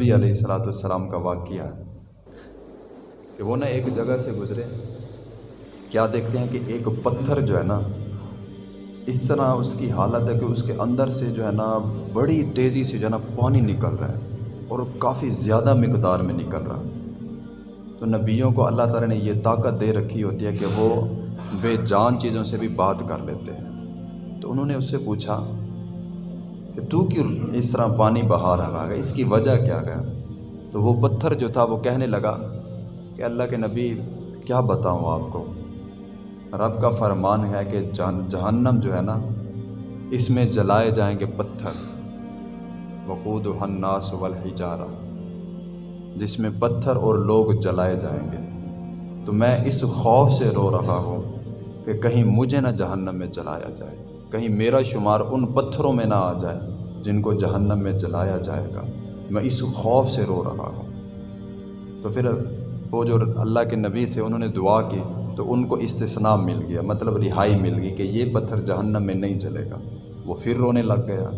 نبی علیہ السلاۃ والسلام کا واقعہ ہے کہ وہ نا ایک جگہ سے گزرے، کیا دیکھتے ہیں کہ ایک پتھر جو ہے نا، اس طرح اس کی حالت ہے کہ اس کے اندر سے جو ہے نا بڑی تیزی سے جو ہے نا پانی نکل رہا ہے اور کافی زیادہ مقدار میں نکل رہا ہے۔ تو نبیوں کو اللہ تعالیٰ نے یہ طاقت دے رکھی ہوتی ہے کہ وہ بے جان چیزوں سے بھی بات کر لیتے ہیں۔ تو انہوں نے اس سے پوچھا کہ تو کیوں اس طرح پانی بہا رہا ہے۔ اس کی وجہ کیا ہے؟ تو وہ پتھر جو تھا وہ کہنے لگا کہ اللہ کے نبی، کیا بتاؤں آپ کو؟ رب کا فرمان ہے کہ جہنم جو ہے نا، اس میں جلائے جائیں گے پتھر۔ وقود و حناس والحجارہ۔ جس میں پتھر اور لوگ جلائے جائیں گے۔ تو میں اس خوف سے رو رہا ہوں کہ کہیں مجھے نہ جہنم میں جلایا جائے۔ کہیں میرا شمار ان پتھروں میں نہ آ جائے جن کو جہنم میں جلایا جائے گا۔ میں اس خوف سے رو رہا ہوں۔ تو پھر وہ جو اللہ کے نبی تھے، انہوں نے دعا کی، تو ان کو استثناء مل گیا مطلب رہائی مل گئی کہ یہ پتھر جہنم میں نہیں جلے گا۔ وہ پھر رونے لگ گیا۔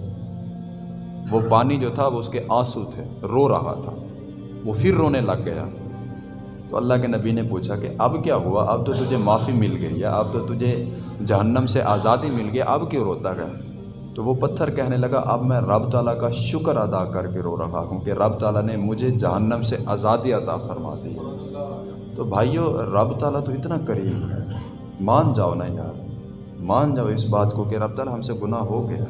وہ پانی جو تھا، وہ اس کے آنسو تھے، رو رہا تھا۔ وہ پھر رونے لگ گیا۔ تو اللہ کے نبی نے پوچھا کہ اب کیا ہوا؟ اب تو تجھے معافی مل گئی یا اب تو تجھے جہنم سے آزادی مل گئی، اب کیوں روتا ہے؟ تو وہ پتھر کہنے لگا، اب میں رب تعالیٰ کا شکر ادا کر کے رو رہا ہوں کہ رب تعالیٰ نے مجھے جہنم سے آزادی عطا فرما دی۔ تو بھائیو، رب تعالیٰ تو اتنا قریب ہے۔ مان جاؤ نا یار، مان جاؤ اس بات کو کہ رب تعالیٰ ہم سے گناہ ہو گیا۔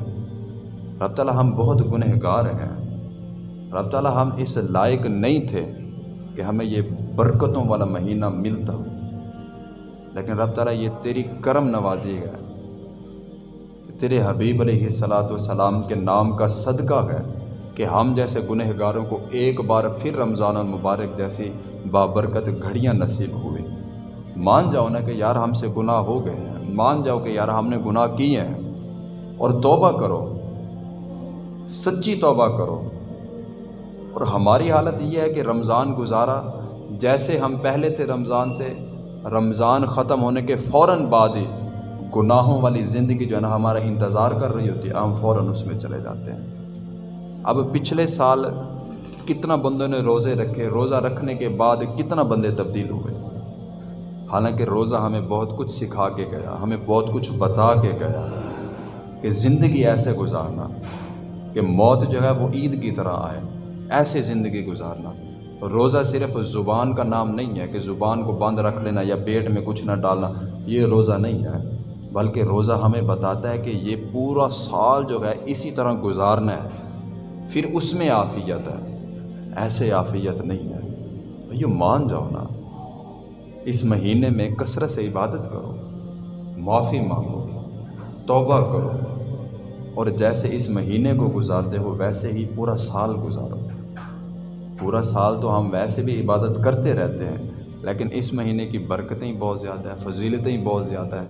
رب تعالیٰ ہم بہت گنہ گار ہیں۔ رب تعالیٰ ہم اس لائق نہیں تھے۔ کہ ہمیں یہ برکتوں والا مہینہ ملتا لیکن رب تعالیٰ یہ تیری کرم نوازی ہے تیرے حبیب علیہ صلاۃ والسلام کے نام کا صدقہ ہے کہ ہم جیسے گنہ گاروں کو ایک بار پھر رمضان المبارک جیسی بابرکت گھڑیاں نصیب ہوئی مان جاؤ نا کہ یار ہم سے گناہ ہو گئے ہیں۔ مان جاؤ کہ یار ہم نے گناہ کیے ہیں۔ اور توبہ کرو۔ سچی توبہ کرو۔ اور ہماری حالت یہ ہے کہ رمضان گزارا، جیسے ہم پہلے تھے رمضان سے، رمضان ختم ہونے کے فوراً بعد ہی گناہوں والی زندگی جو ہے نا ہمارا انتظار کر رہی ہوتی ہے، ہم فوراً اس میں چلے جاتے ہیں۔ اب پچھلے سال کتنا بندوں نے روزے رکھے، روزہ رکھنے کے بعد کتنا بندے تبدیل ہوئے۔ حالانکہ روزہ ہمیں بہت کچھ سکھا کے گیا، ہمیں بہت کچھ بتا کے گیا کہ زندگی ایسے گزارنا کہ موت جو ہے وہ عید کی طرح آئے۔ ایسے زندگی گزارنا۔ روزہ صرف زبان کا نام نہیں ہے کہ زبان کو بند رکھ لینا یا پیٹ میں کچھ نہ ڈالنا، یہ روزہ نہیں ہے۔ بلکہ روزہ ہمیں بتاتا ہے کہ یہ پورا سال جو ہے اسی طرح گزارنا ہے۔ پھر اس میں آفیت ہے۔ ایسے آفیت نہیں ہے۔ بھائی مان جاؤ نا۔ اس مہینے میں کثرت سے عبادت کرو۔ معافی مانگو۔ توبہ کرو۔ اور جیسے اس مہینے کو گزارتے ہو، ویسے ہی پورا سال گزارو۔ پورا سال تو ہم ویسے بھی عبادت کرتے رہتے ہیں، لیکن اس مہینے کی برکتیں بہت زیادہ ہیں، فضیلتیں بہت زیادہ ہیں۔